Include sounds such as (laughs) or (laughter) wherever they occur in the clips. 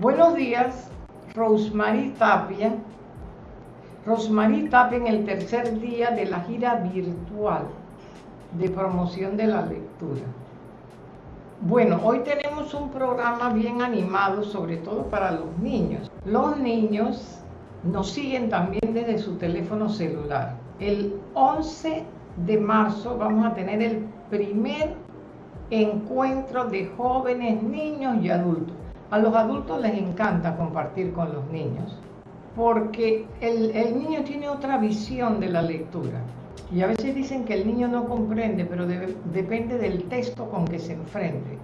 Buenos días, Rosemary Tapia. Rosemary Tapia en el tercer día de la gira virtual de promoción de la lectura. Bueno, hoy tenemos un programa bien animado, sobre todo para los niños. Los niños nos siguen también desde su teléfono celular. El 11 de marzo vamos a tener el primer encuentro de jóvenes, niños y adultos. A los adultos les encanta compartir con los niños porque el, niño tiene otra visión de la lectura. Y a veces dicen que el niño no comprende, pero depende del texto con que se enfrente.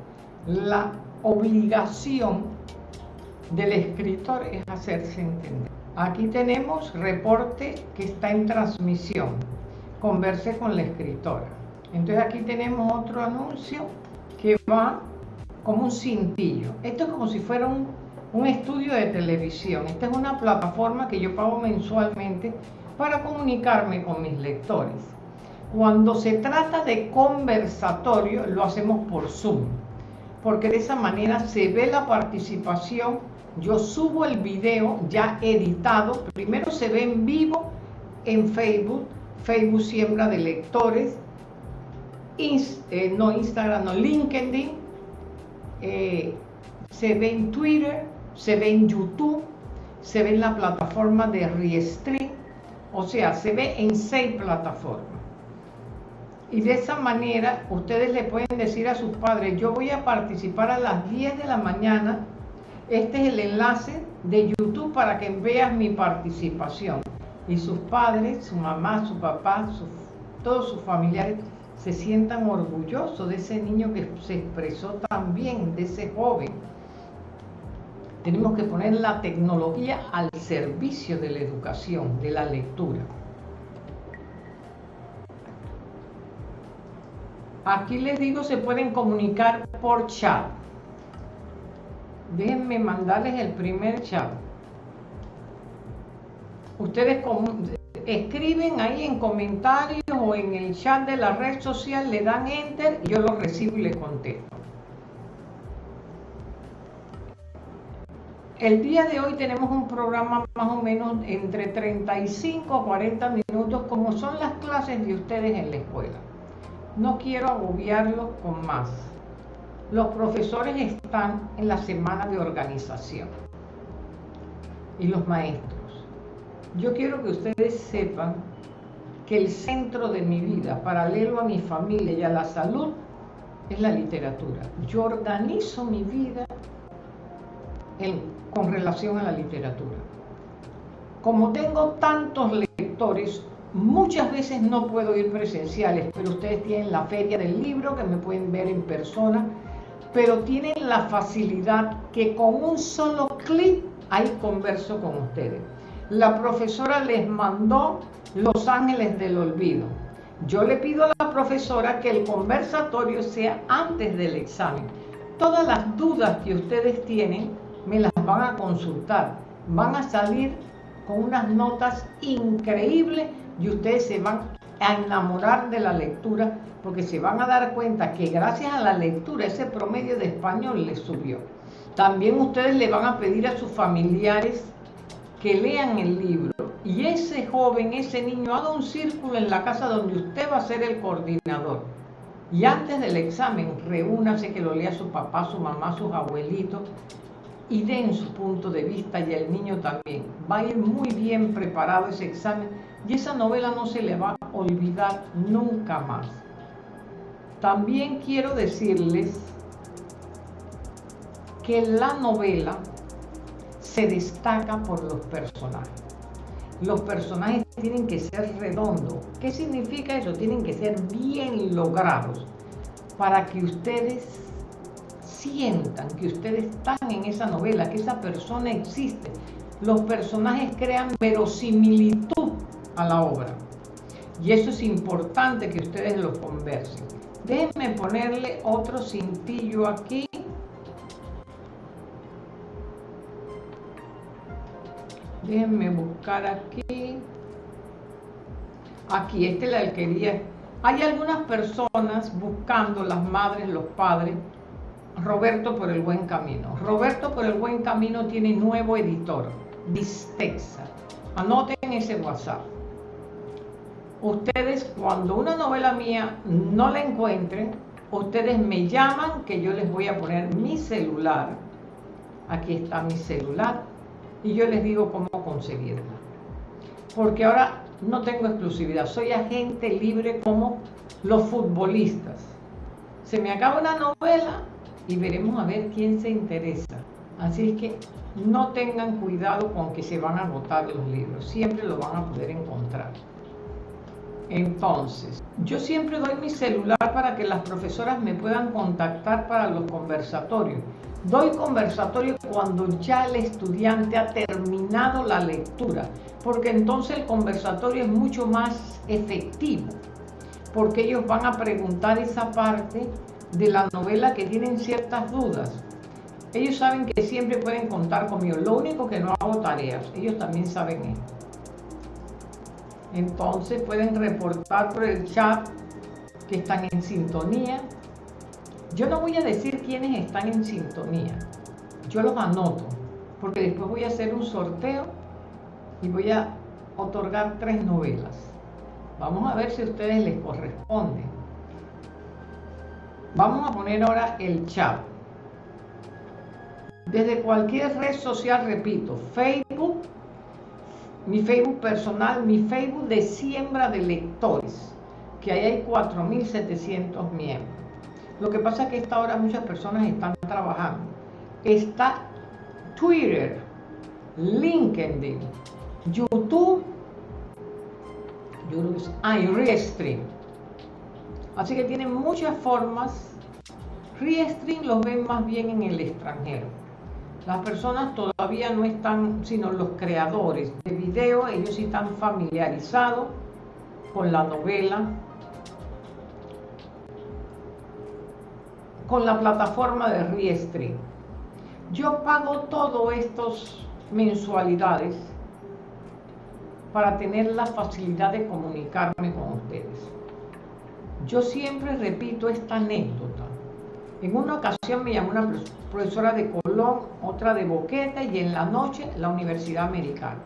La obligación del escritor es hacerse entender. Aquí tenemos reporte que está en transmisión. Converse con la escritora. Entonces aquí tenemos otro anuncio que va como un cintillo. Esto es como si fuera un, estudio de televisión. Esta es una plataforma que yo pago mensualmente para comunicarme con mis lectores. Cuando se trata de conversatorio, lo hacemos por Zoom, porque de esa manera se ve la participación. Yo subo el video ya editado. Primero se ve en vivo en Facebook, Facebook Siembra de Lectores, eh, no Instagram, no LinkedIn, eh, se ve en Twitter, se ve en YouTube, se ve en la plataforma de Restream, o sea, se ve en seis plataformas. Y de esa manera ustedes le pueden decir a sus padres, yo voy a participar a las 10 de la mañana, este es el enlace de YouTube para que veas mi participación. Y sus padres, su mamá, su papá, todos sus familiares se sientan orgullosos de ese niño que se expresó tan bien, de ese joven. Tenemos que poner la tecnología al servicio de la educación, de la lectura. Aquí les digo, se pueden comunicar por chat. Déjenme mandarles el primer chat. Ustedes escriben ahí en comentarios o en el chat de la red social, le dan enter, yo lo recibo y le contesto. El día de hoy tenemos un programa más o menos entre 35 a 40 minutos, como son las clases de ustedes en la escuela. No quiero agobiarlos con más. Los profesores están en la semana de organización y los maestros. Yo quiero que ustedes sepan que el centro de mi vida, paralelo a mi familia y a la salud, es la literatura. Yo organizo mi vida con relación a la literatura. Como tengo tantos lectores, muchas veces no puedo ir presenciales, pero ustedes tienen la feria del libro que me pueden ver en persona, pero tienen la facilidad que con un solo clic ahí converso con ustedes la profesora les mandó Los Ángeles del Olvido. Yo le pido a la profesora que el conversatorio sea antes del examen. Todas las dudas que ustedes tienen me las van a consultar. Van a salir con unas notas increíbles y ustedes se van a enamorar de la lectura porque se van a dar cuenta que gracias a la lectura ese promedio de español les subió. También ustedes le van a pedir a sus familiares que lean el libro y ese joven, ese niño, haga un círculo en la casa donde usted va a ser el coordinador. Y antes del examen, reúnase que lo lea su papá, su mamá, sus abuelitos y den su punto de vista y el niño también. Va a ir muy bien preparado ese examen y esa novela no se le va a olvidar nunca más. También quiero decirles que la novela se destaca por los personajes. Los personajes tienen que ser redondos. ¿Qué significa eso? Tienen que ser bien logrados para que ustedes sientan que ustedes están en esa novela, que esa persona existe. Los personajes crean verosimilitud a la obra. Y eso es importante que ustedes lo conversen. Déjenme ponerle otro cintillo aquí Déjenme buscar aquí. Aquí, esta es la alquería. Hay algunas personas buscando, las madres, los padres, Roberto por el Buen Camino. Roberto por el Buen Camino tiene nuevo editor, Distexa. Anoten ese WhatsApp. Ustedes, cuando una novela mía no la encuentren, ustedes me llaman que yo les voy a poner mi celular. Aquí está mi celular. Y yo les digo cómo conseguirla. Porque ahora no tengo exclusividad. Soy agente libre como los futbolistas. Se me acaba una novela y veremos a ver quién se interesa. Así es que no tengan cuidado con que se van a agotar los libros. Siempre lo van a poder encontrar. Entonces, yo siempre doy mi celular para que las profesoras me puedan contactar para los conversatorios. Doy conversatorio cuando ya el estudiante ha terminado la lectura, porque entonces el conversatorio es mucho más efectivo, porque ellos van a preguntar esa parte de la novela que tienen ciertas dudas. Ellos saben que siempre pueden contar conmigo, lo único que no hago tareas, ellos también saben esto. Entonces pueden reportar por el chat que están en sintonía. Yo no voy a decir quiénes están en sintonía. Yo los anoto, porque después voy a hacer un sorteo y voy a otorgar tres novelas. Vamos a ver si a ustedes les corresponde. Vamos a poner ahora el chat. Desde cualquier red social, repito, Facebook, mi Facebook personal, mi Facebook de siembra de lectores, que ahí hay 4.700 miembros. Lo que pasa es que a esta hora muchas personas están trabajando. Está Twitter, LinkedIn, YouTube, ah, y Restream. Así que tienen muchas formas. Restream los ven más bien en el extranjero. Las personas todavía no están, sino los creadores de video, ellos sí están familiarizados con la novela, con la plataforma de Restream. Yo pago todos estos mensualidades para tener la facilidad de comunicarme con ustedes. Yo siempre repito esta anécdota. En una ocasión me llamó una profesora de Colón, otra de Boquete y en la noche la Universidad Americana.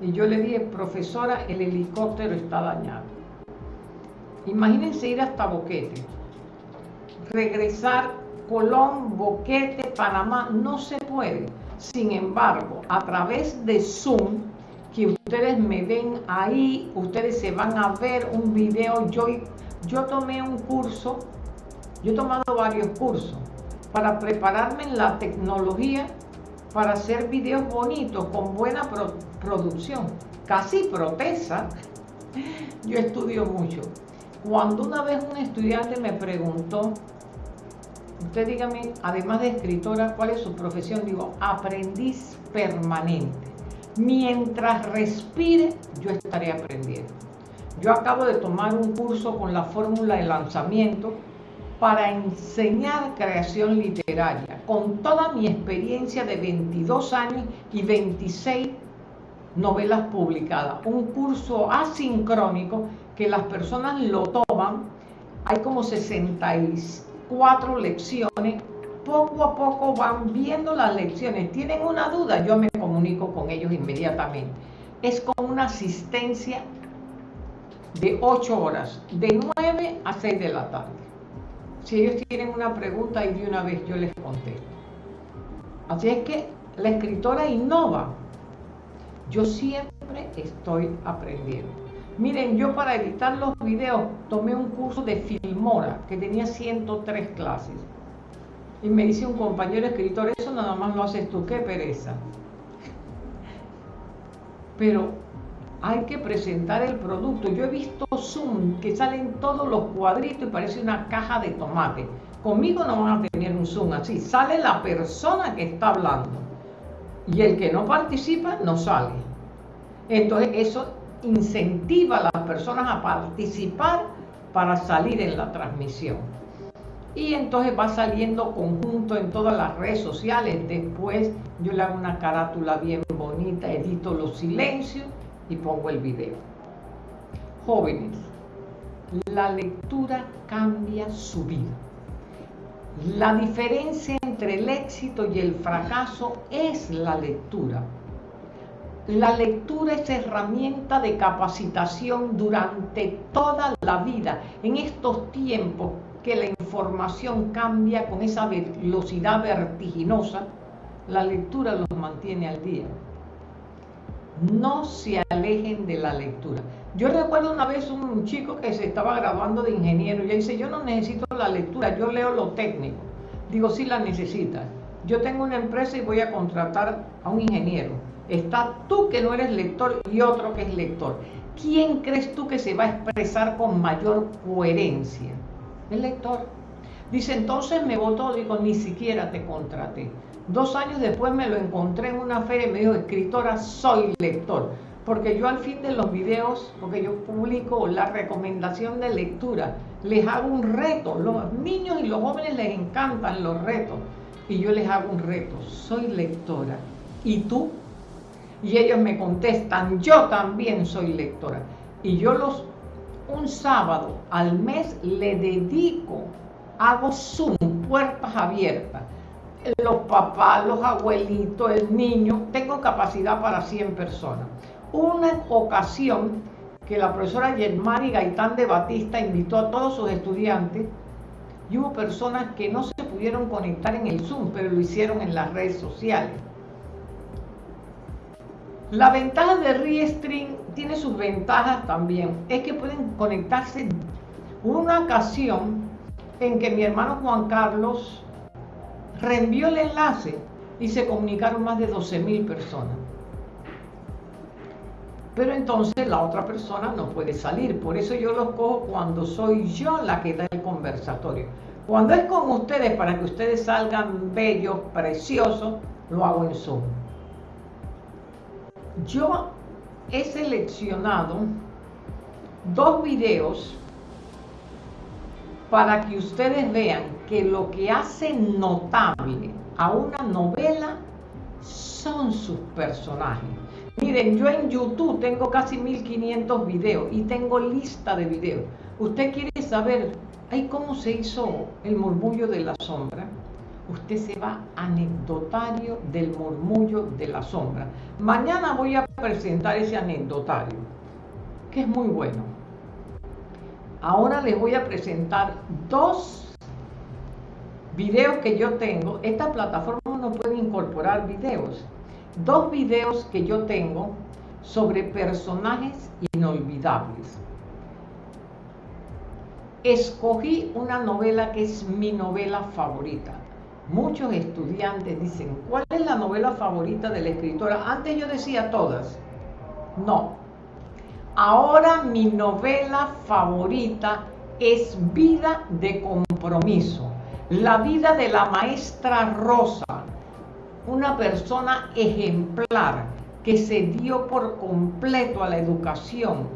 Y yo le dije, profesora, el helicóptero está dañado. Imagínense ir hasta Boquete, regresar Colón, Boquete, Panamá, no se puede. Sin embargo, a través de Zoom, que ustedes me ven ahí, ustedes se van a ver un video. Yo, yo tomé un curso yo he tomado varios cursos para prepararme en la tecnología para hacer videos bonitos con buena producción. Casi protesa. (laughs) Yo estudio mucho. Cuando una vez un estudiante me preguntó, usted dígame, además de escritora, ¿cuál es su profesión? Digo, aprendiz permanente. Mientras respire, yo estaré aprendiendo. Yo acabo de tomar un curso con la fórmula de lanzamiento para enseñar creación literaria, con toda mi experiencia de 22 años y 26 novelas publicadas. Un curso asincrónico que las personas lo toman, hay como 64 lecciones, poco a poco van viendo las lecciones. ¿Tienen una duda? Yo me comunico con ellos inmediatamente. Es con una asistencia de 8 horas, de 9 a 6 de la tarde. Si ellos tienen una pregunta y de una vez yo les contesto. Así es que la escritora innova. Yo siempre estoy aprendiendo. Miren, yo para editar los videos tomé un curso de Filmora que tenía 103 clases. Y me dice un compañero escritor, eso nada más lo haces tú, qué pereza. Pero hay que presentar el producto. Yo he visto Zoom que salen todos los cuadritos y parece una caja de tomate. Conmigo no van a tener un Zoom así. Sale la persona que está hablando. Y el que no participa no sale. Entonces eso incentiva a las personas a participar para salir en la transmisión. Y entonces va saliendo conjunto en todas las redes sociales. Después yo le hago una carátula bien bonita, edito los silencios y pongo el video. Jóvenes, la lectura cambia su vida. La diferencia entre el éxito y el fracaso es la lectura. La lectura es herramienta de capacitación durante toda la vida. En estos tiempos que la información cambia con esa velocidad vertiginosa, la lectura los mantiene al día. No se alejen de la lectura. Yo recuerdo una vez un chico que se estaba graduando de ingeniero y él dice, yo no necesito la lectura, yo leo lo técnico. Digo, sí la necesitas. Yo tengo una empresa y voy a contratar a un ingeniero. Está tú que no eres lector y otro que es lector. ¿Quién crees tú que se va a expresar con mayor coherencia? El lector. Dice, entonces me votó, digo, ni siquiera te contraté. Dos años después me lo encontré en una feria y me dijo, escritora, soy lector. Porque yo al fin de los videos, porque yo publico la recomendación de lectura, les hago un reto. Los niños y los jóvenes les encantan los retos. Y yo les hago un reto. Soy lectora. ¿Y tú? Y ellos me contestan, yo también soy lectora. Y yo los, un sábado al mes le dedico, hago Zoom, puertas abiertas. Los papás, los abuelitos, el niño, tengo capacidad para 100 personas. Una ocasión que la profesora Yermari Gaitán de Batista invitó a todos sus estudiantes y hubo personas que no se pudieron conectar en el Zoom, pero lo hicieron en las redes sociales. La ventaja de Restream tiene sus ventajas también. Es que pueden conectarse. Una ocasión en que mi hermano Juan Carlos reenvió el enlace y se comunicaron más de 12 mil personas. Pero entonces la otra persona no puede salir. Por eso yo los cojo cuando soy yo la que da el conversatorio. Cuando es con ustedes para que ustedes salgan bellos, preciosos, lo hago en Zoom. Yo he seleccionado dos videos para que ustedes vean que lo que hace notable a una novela son sus personajes. Miren, yo en YouTube tengo casi 1500 videos y tengo lista de videos. ¿Usted quiere saber ay, cómo se hizo el murmullo de la sombra? usted se va anecdotario del murmullo de la sombra. Mañana voy a presentar ese anecdotario, que es muy bueno. Ahora les voy a presentar dos videos que yo tengo. Esta plataforma no puede incorporar videos. Dos videos que yo tengo sobre personajes inolvidables. Escogí una novela que es mi novela favorita muchos estudiantes dicen, ¿cuál es la novela favorita de la escritora? Antes yo decía todas. No. Ahora mi novela favorita es Vida de Compromiso. La vida de la maestra Rosa, una persona ejemplar que se dio por completo a la educación.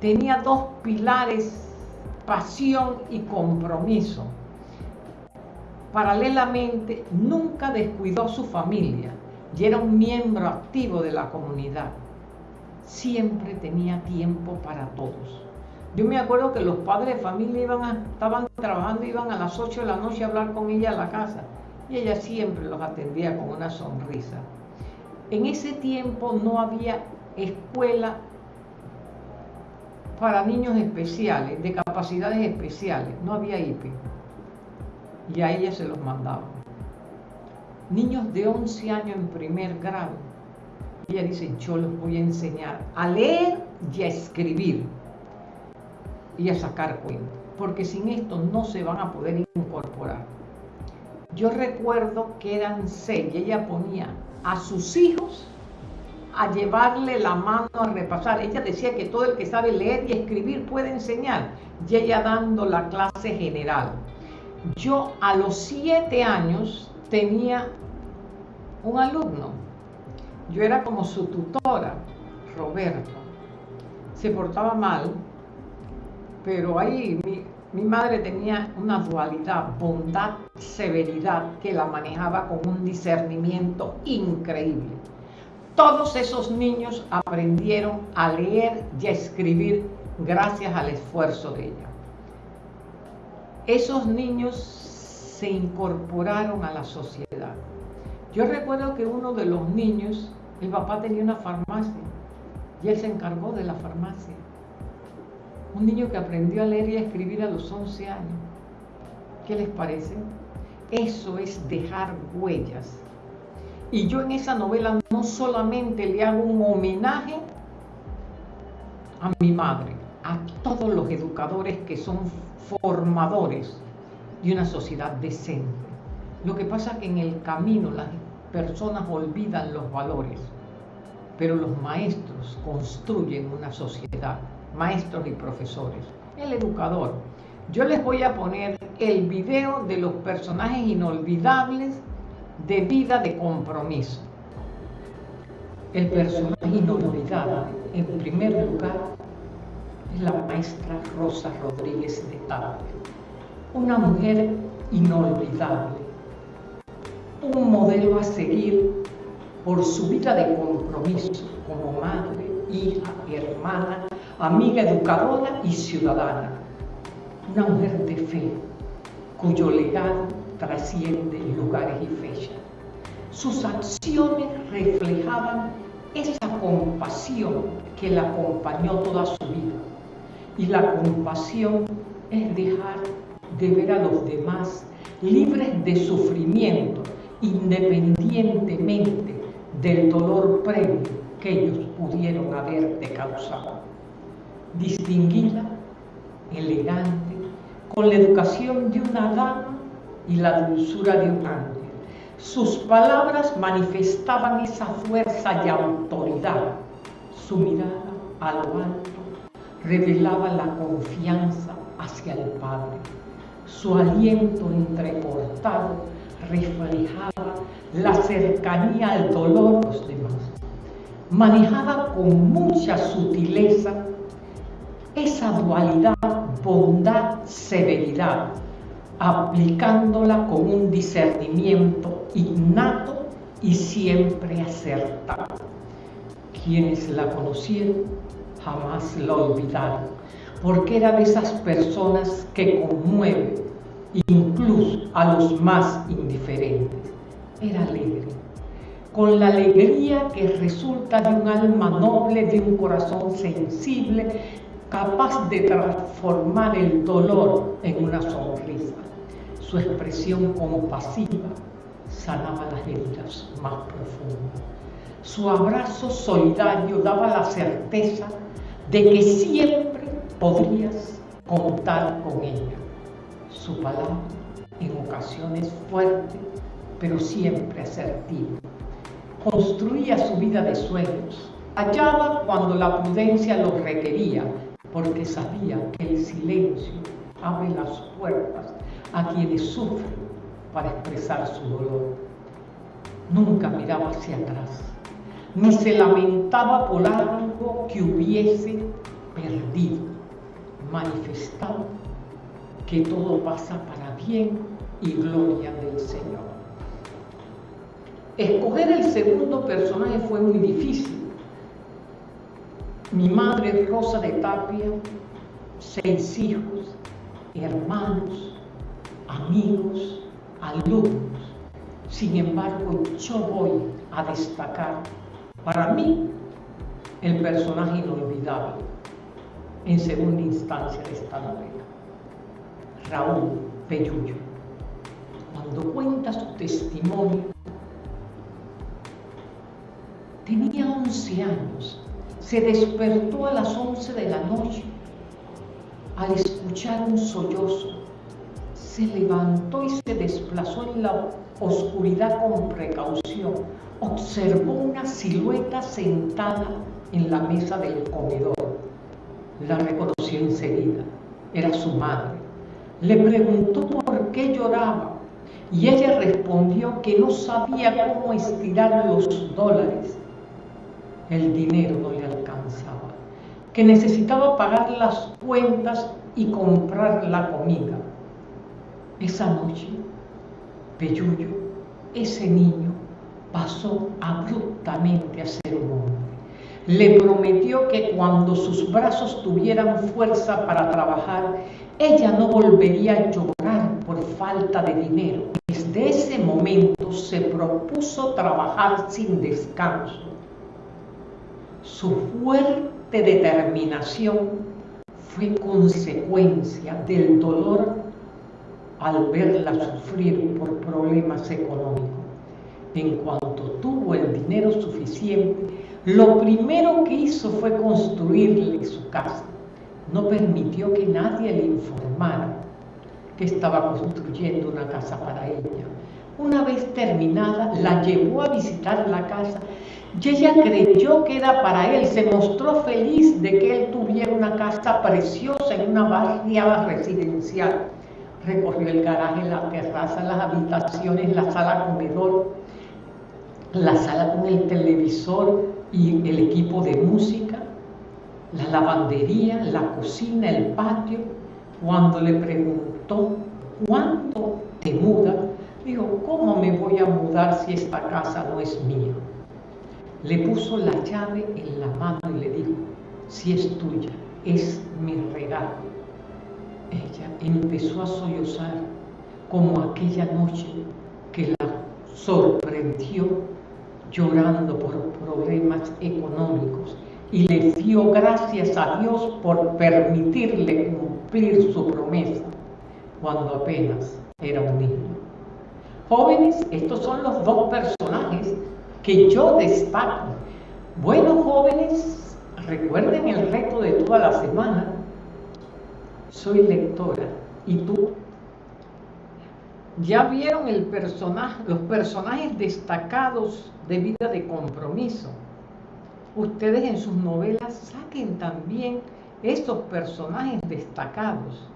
Tenía dos pilares, pasión y compromiso Paralelamente, nunca descuidó su familia y era un miembro activo de la comunidad. Siempre tenía tiempo para todos. Yo me acuerdo que los padres de familia iban estaban trabajando, iban a las 8 de la noche a hablar con ella a la casa y ella siempre los atendía con una sonrisa. En ese tiempo no había escuela para niños especiales, de capacidades especiales, no había IP y a ella se los mandaba. Niños de 11 años en primer grado. Ella dice, yo les voy a enseñar a leer y a escribir y a sacar cuenta, porque sin esto no se van a poder incorporar. Yo recuerdo que eran seis y ella ponía a sus hijos a llevarle la mano a repasar. Ella decía que todo el que sabe leer y escribir puede enseñar, y ella dando la clase general. Yo a los siete años tenía un alumno. Yo era como su tutora, Roberto. Se portaba mal, pero ahí mi, mi madre tenía una dualidad, bondad, severidad, que la manejaba con un discernimiento increíble. Todos esos niños aprendieron a leer y a escribir gracias al esfuerzo de ella esos niños se incorporaron a la sociedad. Yo recuerdo que uno de los niños, el papá tenía una farmacia y él se encargó de la farmacia. Un niño que aprendió a leer y a escribir a los 11 años. ¿Qué les parece? Eso es dejar huellas. Y yo en esa novela no solamente le hago un homenaje a mi madre, a todos los educadores que son formadores de una sociedad decente. Lo que pasa es que en el camino las personas olvidan los valores, pero los maestros construyen una sociedad, maestros y profesores. El educador. Yo les voy a poner el video de los personajes inolvidables de vida de compromiso. El personaje inolvidable, en primer lugar, es la maestra Rosa Rodríguez de Tapia, una mujer inolvidable, un modelo a seguir por su vida de compromiso como madre, hija, hermana, amiga educadora y ciudadana. Una mujer de fe, cuyo legado trasciende lugares y fechas. Sus acciones reflejaban esa compasión que la acompañó toda su vida. Y la compasión es dejar de ver a los demás libres de sufrimiento, independientemente del dolor previo que ellos pudieron haberte causado. Distinguida, elegante, con la educación de una dama y la dulzura de un ángel. Sus palabras manifestaban esa fuerza y autoridad. Su mirada a lo alto revelaba la confianza hacia el Padre. Su aliento entrecortado reflejaba la cercanía al dolor de los demás. Manejaba con mucha sutileza esa dualidad bondad-severidad, aplicándola con un discernimiento innato y siempre acertado. Quienes la conocieron jamás la olvidaron, porque era de esas personas que conmueven incluso a los más indiferentes. Era alegre, con la alegría que resulta de un alma noble, de un corazón sensible, capaz de transformar el dolor en una sonrisa. Su expresión compasiva sanaba las heridas más profundas. Su abrazo solidario daba la certeza de que siempre podrías contar con ella. Su palabra, en ocasiones fuerte, pero siempre asertiva. Construía su vida de sueños. Hallaba cuando la prudencia lo requería, porque sabía que el silencio abre las puertas a quienes sufren para expresar su dolor. Nunca miraba hacia atrás, ni se lamentaba por algo que hubiese perdido. Manifestaba que todo pasa para bien y gloria del Señor. Escoger el segundo personaje fue muy difícil mi madre Rosa de Tapia, seis hijos, hermanos, amigos, alumnos. Sin embargo, yo voy a destacar para mí el personaje inolvidable en segunda instancia de esta novela, Raúl Peyullo. Cuando cuenta su testimonio, tenía 11 años se despertó a las 11 de la noche al escuchar un sollozo. Se levantó y se desplazó en la oscuridad con precaución. Observó una silueta sentada en la mesa del comedor. La reconoció enseguida. Era su madre. Le preguntó por qué lloraba y ella respondió que no sabía cómo estirar los dólares el dinero no le alcanzaba, que necesitaba pagar las cuentas y comprar la comida. Esa noche, Peyuyo, ese niño, pasó abruptamente a ser un hombre. Le prometió que cuando sus brazos tuvieran fuerza para trabajar, ella no volvería a llorar por falta de dinero. Desde ese momento se propuso trabajar sin descanso. Su fuerte determinación fue consecuencia del dolor al verla sufrir por problemas económicos. En cuanto tuvo el dinero suficiente, lo primero que hizo fue construirle su casa. No permitió que nadie le informara que estaba construyendo una casa para ella. Una vez terminada, la llevó a visitar la casa y ella creyó que era para él. Se mostró feliz de que él tuviera una casa preciosa en una barriada residencial. Recorrió el garaje, la terraza, las habitaciones, la sala comedor, la sala con el televisor y el equipo de música, la lavandería, la cocina, el patio. Cuando le preguntó, ¿cuándo te mudas? Dijo, ¿cómo me voy a mudar si esta casa no es mía? Le puso la llave en la mano y le dijo, si es tuya, es mi regalo. Ella empezó a sollozar como aquella noche que la sorprendió llorando por problemas económicos y le dio gracias a Dios por permitirle cumplir su promesa cuando apenas era un niño. Jóvenes, estos son los dos personajes que yo destaco. Bueno, jóvenes, recuerden el reto de toda la semana. Soy lectora. ¿Y tú? Ya vieron el personaje, los personajes destacados de vida de compromiso. Ustedes en sus novelas saquen también estos personajes destacados.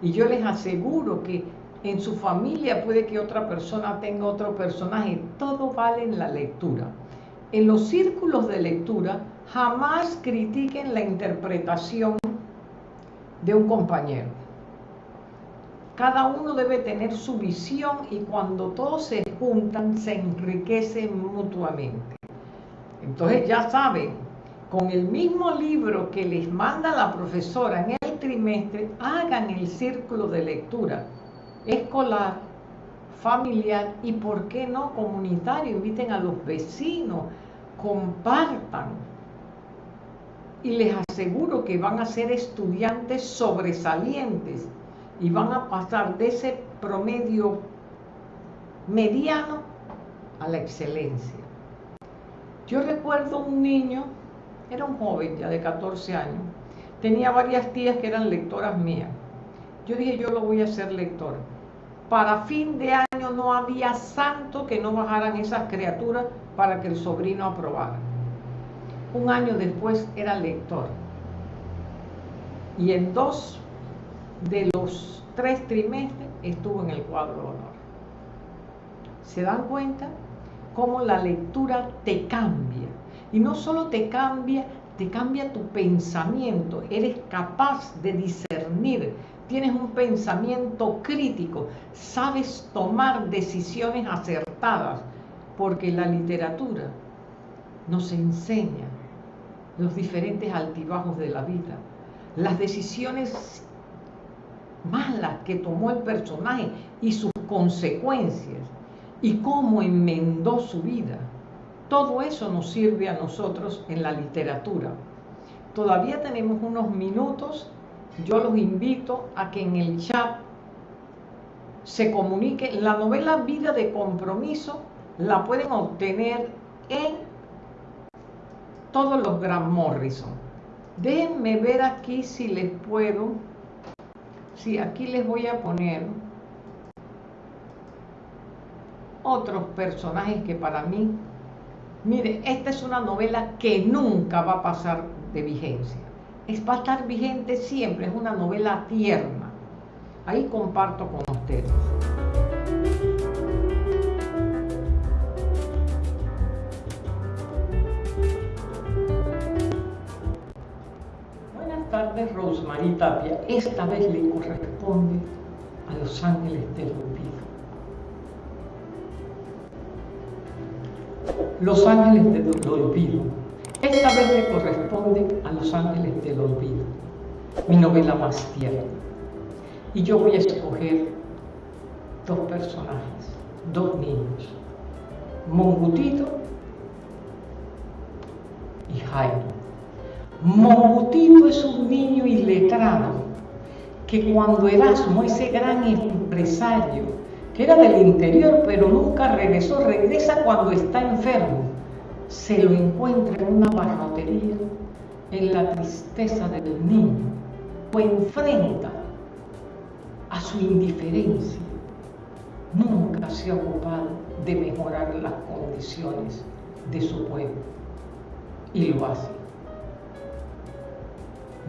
Y yo les aseguro que en su familia puede que otra persona tenga otro personaje. Todo vale en la lectura. En los círculos de lectura jamás critiquen la interpretación de un compañero cada uno debe tener su visión y cuando todos se juntan se enriquecen mutuamente. Entonces ya saben, con el mismo libro que les manda la profesora en el trimestre, hagan el círculo de lectura escolar, familiar y, ¿por qué no, comunitario? Inviten a los vecinos, compartan. Y les aseguro que van a ser estudiantes sobresalientes y van a pasar de ese promedio mediano a la excelencia. Yo recuerdo un niño, era un joven ya de 14 años, tenía varias tías que eran lectoras mías. Yo dije, yo lo voy a hacer lector. Para fin de año no había santo que no bajaran esas criaturas para que el sobrino aprobara. Un año después era lector. Y en dos de los tres trimestres estuvo en el cuadro de honor. ¿Se dan cuenta? Cómo la lectura te cambia. Y no solo te cambia, te cambia tu pensamiento. Eres capaz de discernir. Tienes un pensamiento crítico. Sabes tomar decisiones acertadas. Porque la literatura nos enseña los diferentes altibajos de la vida. Las decisiones malas que tomó el personaje y sus consecuencias y cómo enmendó su vida. Todo eso nos sirve a nosotros en la literatura. Todavía tenemos unos minutos. Yo los invito a que en el chat se comunique. La novela Vida de Compromiso la pueden obtener en todos los Gran Morrison. Déjenme ver aquí si les puedo Sí, aquí les voy a poner otros personajes que para mí, mire, esta es una novela que nunca va a pasar de vigencia. Es, va a estar vigente siempre, es una novela tierna. Ahí comparto con ustedes. tardes, Rosemary Tapia. Esta vez le corresponde a los ángeles del olvido. Los ángeles del olvido. Esta vez le corresponde a los ángeles del olvido. Mi novela más tierna. Y yo voy a escoger dos personajes, dos niños, Mongutito y Jairo. Mongutito es un niño iletrado que cuando Erasmo, ese gran empresario, que era del interior pero nunca regresó, regresa cuando está enfermo, se lo encuentra en una barrotería, en la tristeza del niño, o enfrenta a su indiferencia. Nunca se ha ocupado de mejorar las condiciones de su pueblo y lo hace.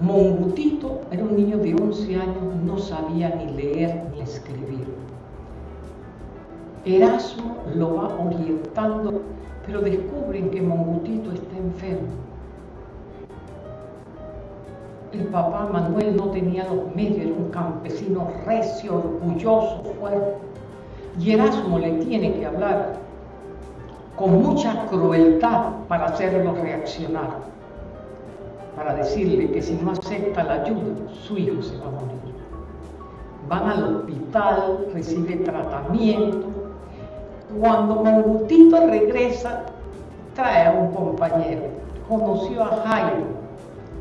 Mongutito era un niño de 11 años, no sabía ni leer ni escribir. Erasmo lo va orientando, pero descubren que Mongutito está enfermo. El papá Manuel no tenía los medios, era un campesino recio, orgulloso, fuerte. Y Erasmo le tiene que hablar con mucha crueldad para hacerlo reaccionar para decirle que si no acepta la ayuda, su hijo se va a morir. Van al hospital, recibe tratamiento. Cuando Mongutito regresa, trae a un compañero. Conoció a Jairo.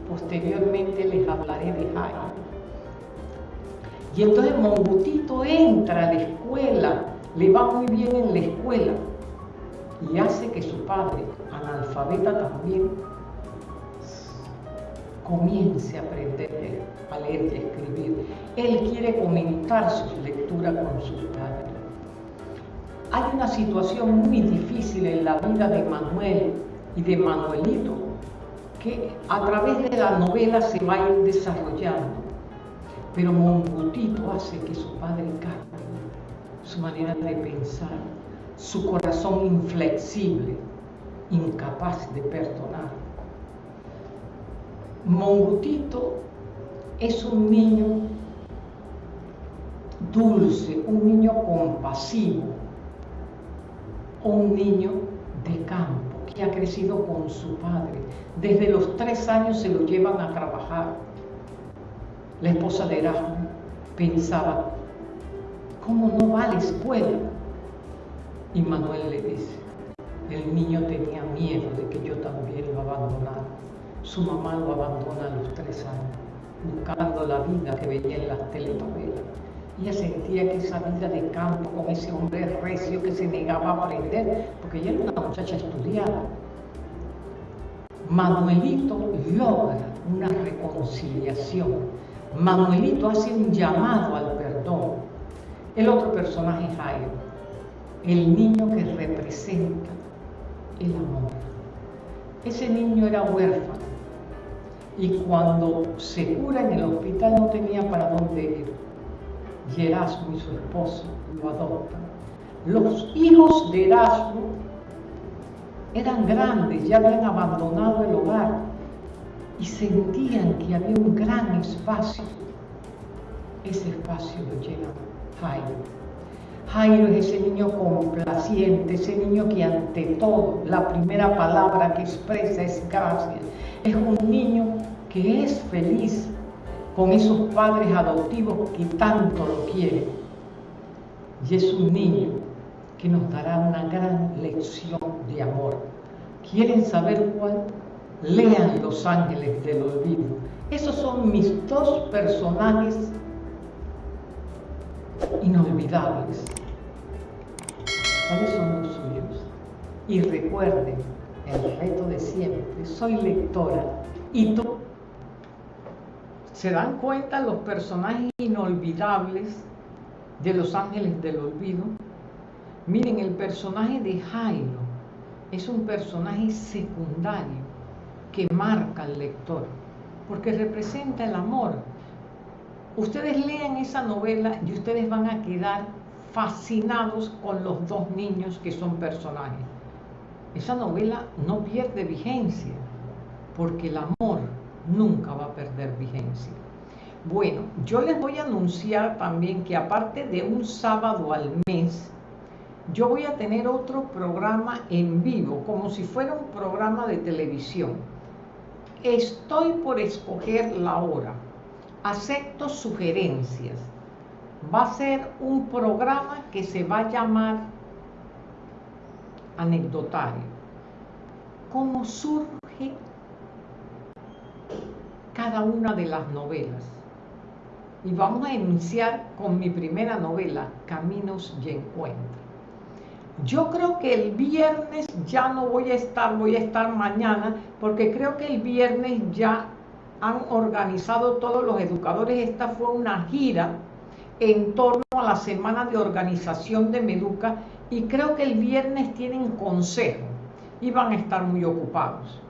Posteriormente les hablaré de Jairo. Y entonces Mongutito entra a la escuela, le va muy bien en la escuela y hace que su padre, analfabeta también, comience a aprender a leer y a escribir. Él quiere comentar sus lecturas con sus padres. Hay una situación muy difícil en la vida de Manuel y de Manuelito que a través de la novela se va a ir desarrollando. Pero Mongutito hace que su padre cambie su manera de pensar, su corazón inflexible, incapaz de perdonar Mongutito es un niño dulce, un niño compasivo, un niño de campo que ha crecido con su padre. Desde los tres años se lo llevan a trabajar. La esposa de Erasmo pensaba, ¿cómo no va a la escuela? Y Manuel le dice, el niño tenía miedo de que yo también lo abandonara. Su mamá lo abandona a los tres años, buscando la vida que veía en las telenovelas. Ella sentía que esa vida de campo con ese hombre recio que se negaba a aprender, porque ella era una muchacha estudiada. Manuelito logra una reconciliación. Manuelito hace un llamado al perdón. El otro personaje es Jairo, el niño que representa el amor. Ese niño era huérfano, y cuando se cura en el hospital no tenía para dónde ir. Y Erasmo y su esposo lo adoptan. Los hijos de Erasmo eran grandes, ya habían abandonado el hogar y sentían que había un gran espacio. Ese espacio lo llena Jairo. Jairo es ese niño complaciente, ese niño que ante todo la primera palabra que expresa es gracias. Es un niño que es feliz con esos padres adoptivos que tanto lo quieren. Y es un niño que nos dará una gran lección de amor. ¿Quieren saber cuál? Lean Los Ángeles del Olvido. Esos son mis dos personajes inolvidables. ¿Cuáles son los suyos? Y recuerden el reto de siempre, soy lectora y tú se dan cuenta los personajes inolvidables de los ángeles del olvido. Miren, el personaje de Jairo es un personaje secundario que marca al lector, porque representa el amor. Ustedes lean esa novela y ustedes van a quedar fascinados con los dos niños que son personajes. Esa novela no pierde vigencia, porque el amor nunca va a perder vigencia. Bueno, yo les voy a anunciar también que aparte de un sábado al mes, yo voy a tener otro programa en vivo, como si fuera un programa de televisión. Estoy por escoger la hora. Acepto sugerencias. va a ser un programa que se va a llamar anecdotario. ¿Cómo surge cada una de las novelas? Y vamos a iniciar con mi primera novela, Caminos y Encuentros. Yo creo que el viernes ya no voy a estar, voy a estar mañana, porque creo que el viernes ya han organizado todos los educadores. Esta fue una gira en torno a la semana de organización de Meduca y creo que el viernes tienen consejo y van a estar muy ocupados.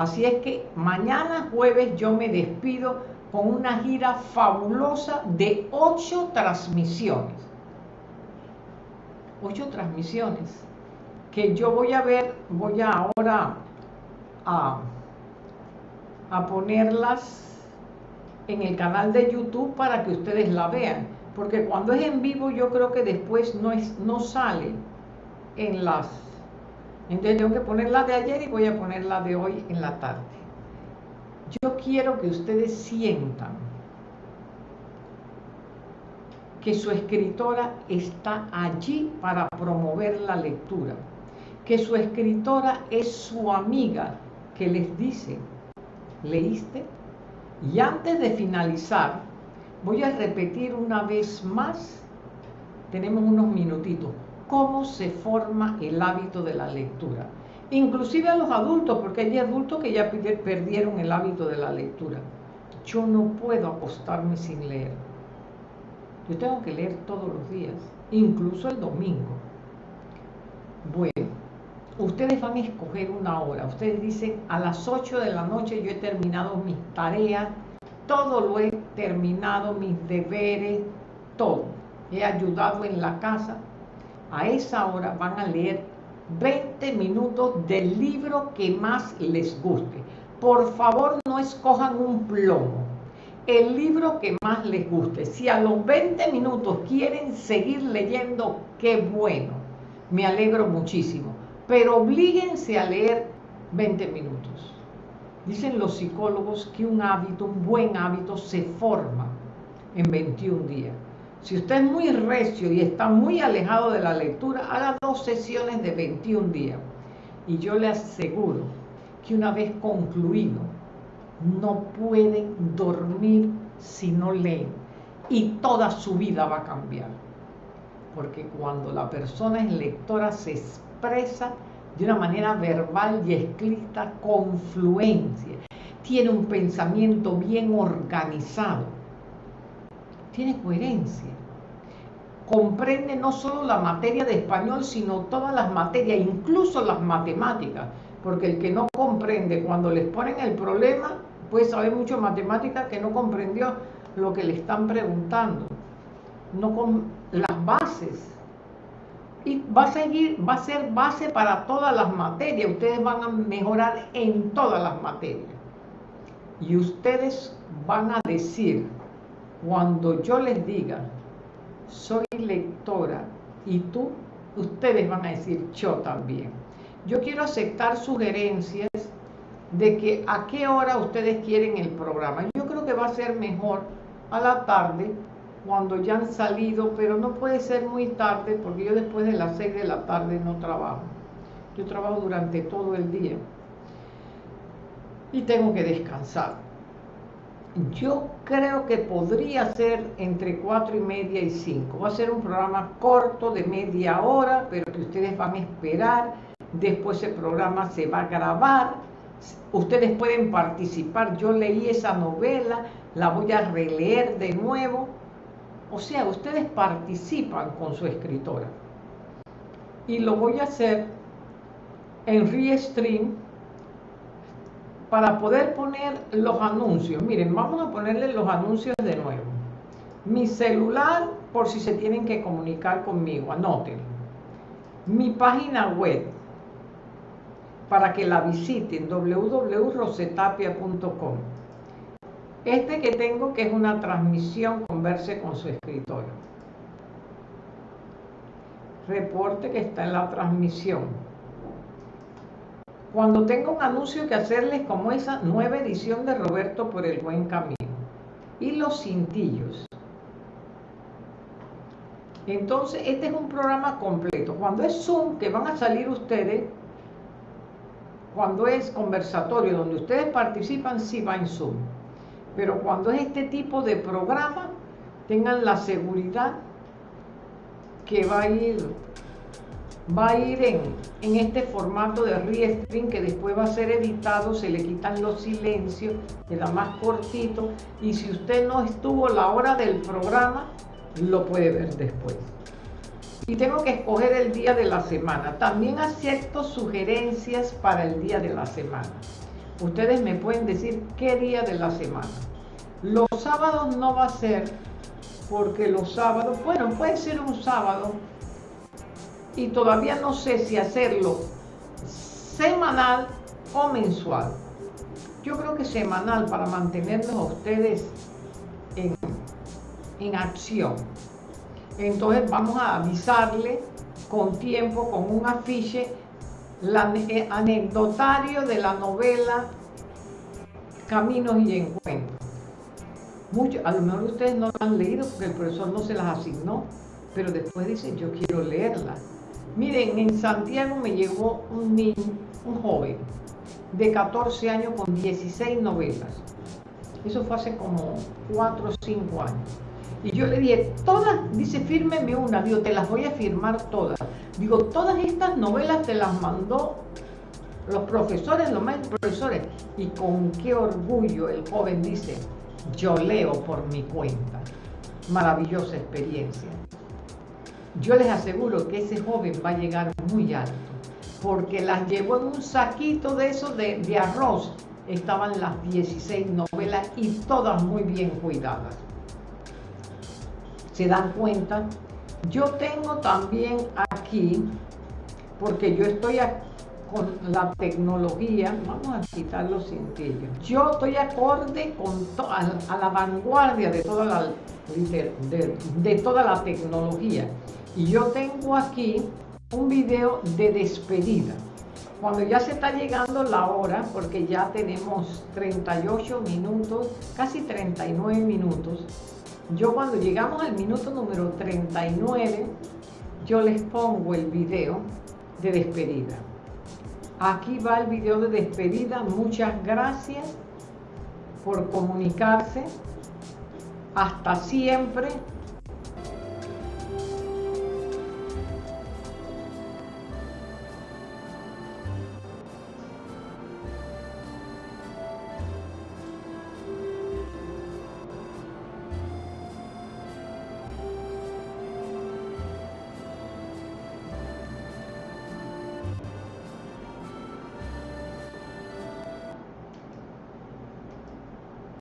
Así es que mañana jueves yo me despido con una gira fabulosa de ocho transmisiones ocho transmisiones que yo voy a ver, voy ahora a, a ponerlas en el canal de YouTube para que ustedes la vean. Porque cuando es en vivo yo creo que después no, es, no sale en las... Entonces tengo que poner la de ayer y voy a poner la de hoy en la tarde. Yo quiero que ustedes sientan que su escritora está allí para promover la lectura, que su escritora es su amiga que les dice, ¿leíste? Y antes de finalizar, voy a repetir una vez más, tenemos unos minutitos, cómo se forma el hábito de la lectura. Inclusive a los adultos, porque hay adultos que ya perdieron el hábito de la lectura. Yo no puedo acostarme sin leer yo tengo que leer todos los días, incluso el domingo. Bueno, ustedes van a escoger una hora. Ustedes dicen, a las 8 de la noche yo he terminado mis tareas, todo lo he terminado, mis deberes, todo. He ayudado en la casa. A esa hora van a leer 20 minutos del libro que más les guste. Por favor, no escojan un plomo el libro que más les guste. Si a los 20 minutos quieren seguir leyendo, qué bueno. Me alegro muchísimo. Pero oblíguense a leer 20 minutos. Dicen los psicólogos que un hábito, un buen hábito, se forma en 21 días. Si usted es muy recio y está muy alejado de la lectura, haga dos sesiones de 21 días. Y yo le aseguro que una vez concluido no pueden dormir si no leen y toda su vida va a cambiar. Porque cuando la persona es lectora se expresa de una manera verbal y escrita con fluencia, tiene un pensamiento bien organizado, tiene coherencia, comprende no solo la materia de español, sino todas las materias, incluso las matemáticas, porque el que no comprende cuando les ponen el problema, puede saber mucho matemática que no comprendió lo que le están preguntando, no con las bases. Y va a seguir, va a ser base para todas las materias. Ustedes van a mejorar en todas las materias. Y ustedes van a decir, cuando yo les diga, soy lectora, y tú, ustedes van a decir, yo también. Yo quiero aceptar sugerencias de que a qué hora ustedes quieren el programa. Yo creo que va a ser mejor a la tarde, cuando ya han salido, pero no puede ser muy tarde porque yo después de las 6 de la tarde no trabajo. Yo trabajo durante todo el día y tengo que descansar. Yo creo que podría ser entre 4 y media y 5. Va a ser un programa corto de media hora, pero que ustedes van a esperar. Después el programa se va a grabar Ustedes pueden participar. Yo leí esa novela, la voy a releer de nuevo. O sea, ustedes participan con su escritora. Y lo voy a hacer en Restream para poder poner los anuncios. Miren, vamos a ponerle los anuncios de nuevo. Mi celular, por si se tienen que comunicar conmigo, anoten. Mi página web, para que la visiten www.rosetapia.com. Este que tengo que es una transmisión converse con su escritora. Reporte que está en la transmisión. Cuando tengo un anuncio que hacerles como esa nueva edición de Roberto por el buen camino. Y los cintillos. Entonces, este es un programa completo. Cuando es Zoom, que van a salir ustedes, cuando es conversatorio, donde ustedes participan, sí va en Zoom. Pero cuando es este tipo de programa, tengan la seguridad que va a ir va a ir en, en este formato de restream que después va a ser editado, se le quitan los silencios, queda más cortito y si usted no estuvo la hora del programa, lo puede ver después. Y tengo que escoger el día de la semana. También acepto sugerencias para el día de la semana. Ustedes me pueden decir qué día de la semana. Los sábados no va a ser porque los sábados, bueno, puede ser un sábado y todavía no sé si hacerlo semanal o mensual. Yo creo que semanal para mantenerlos a ustedes en, en acción. Entonces vamos a avisarle con tiempo, con un afiche, el eh, anecdotario de la novela Caminos y Encuentros. Mucho, a lo mejor ustedes no lo han leído porque el profesor no se las asignó, pero después dicen yo quiero leerla. Miren, en Santiago me llegó un niño, un joven de 14 años con 16 novelas. Eso fue hace como 4 o 5 años. Y yo le dije, todas, dice, fírmeme una. Digo, te las voy a firmar todas. Digo, todas estas novelas te las mandó los profesores, los maestros profesores. Y con qué orgullo el joven dice, yo leo por mi cuenta. Maravillosa experiencia yo les aseguro que ese joven va a llegar muy alto, porque las llevó en un saquito de esos de, arroz. Estaban las 16 novelas y todas muy bien cuidadas. ¿Se dan cuenta? Yo tengo también aquí, porque yo estoy con la tecnología, vamos a quitar los cintillos. Yo estoy acorde con a, la vanguardia de toda la, de toda la tecnología. Y yo tengo aquí un video de despedida. Cuando ya se está llegando la hora, porque ya tenemos 38 minutos, casi 39 minutos, yo cuando llegamos al minuto número 39, yo les pongo el video de despedida. Aquí va el video de despedida. Muchas gracias por comunicarse. Hasta siempre